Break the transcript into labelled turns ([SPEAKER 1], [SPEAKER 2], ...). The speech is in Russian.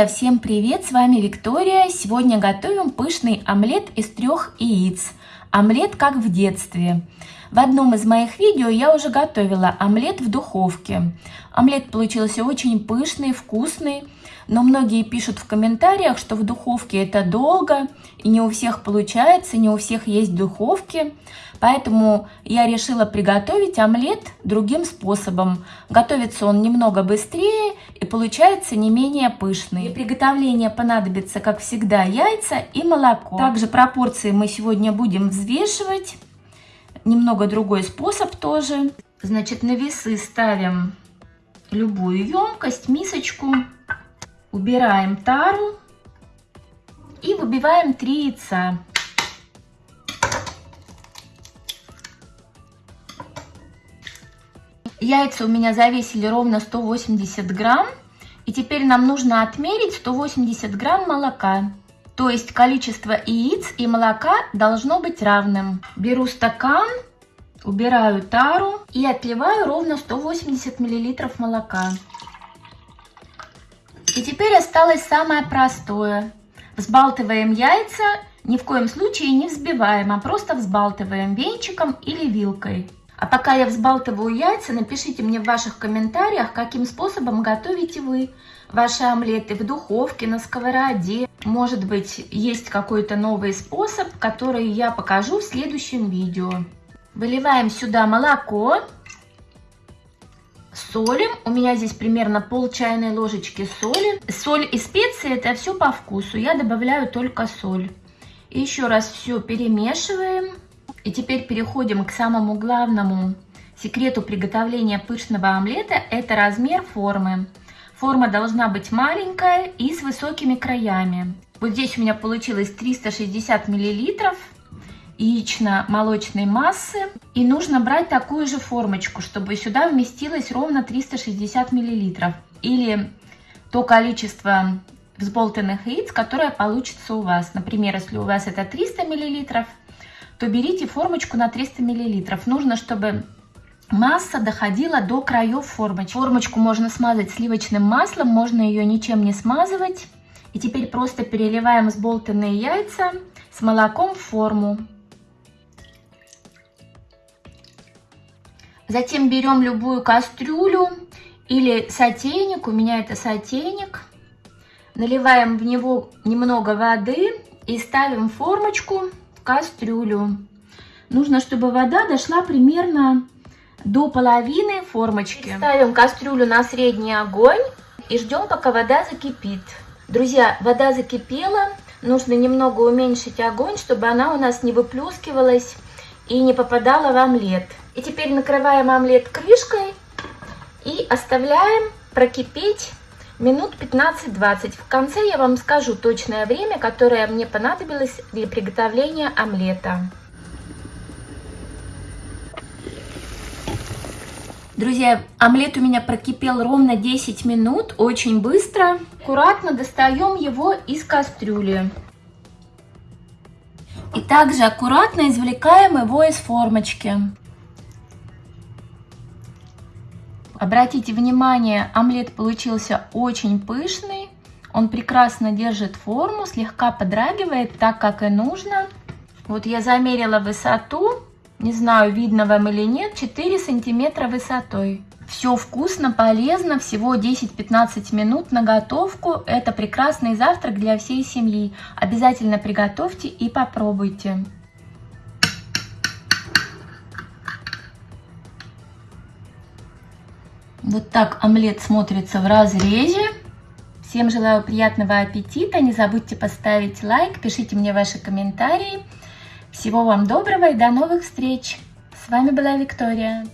[SPEAKER 1] Друзья, всем привет! С вами Виктория. Сегодня готовим пышный омлет из трех яиц. Омлет как в детстве. В одном из моих видео я уже готовила омлет в духовке. Омлет получился очень пышный, вкусный, но многие пишут в комментариях, что в духовке это долго, и не у всех получается, не у всех есть духовки. Поэтому я решила приготовить омлет другим способом. Готовится он немного быстрее и получается не менее пышный. Для приготовления понадобится, как всегда, яйца и молоко. Также пропорции мы сегодня будем взвешивать немного другой способ тоже. Значит, на весы ставим любую емкость, мисочку, убираем тару и выбиваем 3 яйца. Яйца у меня завесили ровно 180 грамм. И теперь нам нужно отмерить 180 грамм молока. То есть количество яиц и молока должно быть равным. Беру стакан, убираю тару и отливаю ровно 180 миллилитров молока. И теперь осталось самое простое. Взбалтываем яйца, ни в коем случае не взбиваем, а просто взбалтываем венчиком или вилкой. А пока я взбалтываю яйца, напишите мне в ваших комментариях, каким способом готовите вы ваши омлеты в духовке, на сковороде. Может быть, есть какой-то новый способ, который я покажу в следующем видео. Выливаем сюда молоко, солим. У меня здесь примерно пол чайной ложечки соли. Соль и специи это все по вкусу. Я добавляю только соль. И еще раз все перемешиваем. И теперь переходим к самому главному секрету приготовления пышного омлета. Это размер формы. Форма должна быть маленькая и с высокими краями. Вот здесь у меня получилось 360 миллилитров яично-молочной массы. И нужно брать такую же формочку, чтобы сюда вместилось ровно 360 миллилитров. Или то количество взболтанных яиц, которое получится у вас. Например, если у вас это 300 миллилитров, то берите формочку на 300 мл. Нужно, чтобы масса доходила до краев формочки. Формочку можно смазать сливочным маслом, можно ее ничем не смазывать. И теперь просто переливаем сболтанные яйца с молоком в форму. Затем берем любую кастрюлю или сотейник, у меня это сотейник. Наливаем в него немного воды и ставим формочку кастрюлю. Нужно, чтобы вода дошла примерно до половины формочки. Ставим кастрюлю на средний огонь и ждем, пока вода закипит. Друзья, вода закипела. Нужно немного уменьшить огонь, чтобы она у нас не выплескивалась и не попадала в омлет. И теперь накрываем омлет крышкой и оставляем прокипеть минут 15-20. В конце я вам скажу точное время, которое мне понадобилось для приготовления омлета. Друзья, омлет у меня прокипел ровно 10 минут, очень быстро. Аккуратно достаем его из кастрюли. И также аккуратно извлекаем его из формочки. Обратите внимание, омлет получился очень пышный. Он прекрасно держит форму, слегка подрагивает так, как и нужно. Вот я замерила высоту, не знаю, видно вам или нет, 4 сантиметра высотой. Все вкусно, полезно, всего 10-15 минут на готовку. Это прекрасный завтрак для всей семьи. Обязательно приготовьте и попробуйте. Вот так омлет смотрится в разрезе. Всем желаю приятного аппетита. Не забудьте поставить лайк, пишите мне ваши комментарии. Всего вам доброго и до новых встреч. С вами была Виктория.